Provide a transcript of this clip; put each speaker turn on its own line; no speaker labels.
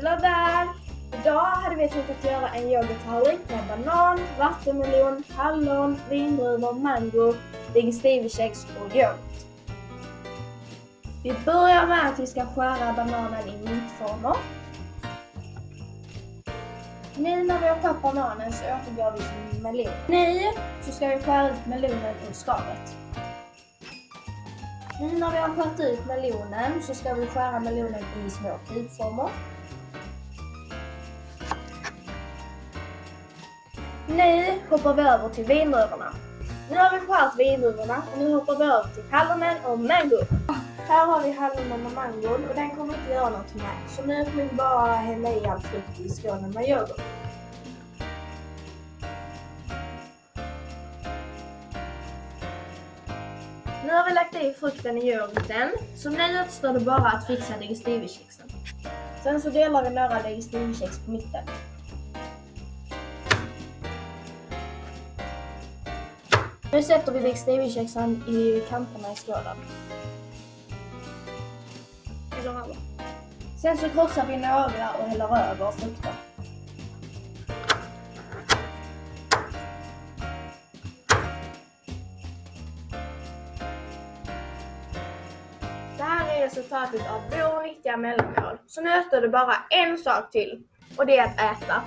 Hello där! Idag hade vi tänkt att göra en yoghurttallrik med banan, vattenmelon, hallon, vindruvor, mango, digestivekex och yoghurt. Vi börjar med att vi ska skära bananen i mittformer. Nu när vi har skärt bananen så återgår vi till melon. Nu så ska vi skära ut melonen ur skalet. Nu när vi har skärt ut melonen så ska vi skära melonen i små kubformer. Nu hoppar vi över till vindruvorna. Nu har vi skärt vindruvorna och nu hoppar vi över till hallonen och mango. Här har vi hallonen och mangon och den kommer inte göra något med. Så nu kommer vi bara hälla i all frukt i skålen med yoghurt. Nu har vi lagt i frukten i yoghurten, så nu återstår det bara att fixa digestivekexen. Sen så delar vi några digestivekex på mitten. Nu sätter vi digestivekexen i kanterna i skålen. Sen så krossar vi några och häller över frukten. Det här är resultatet av vår riktiga mellanmål. Så nu återstår det bara en sak till och det är att äta.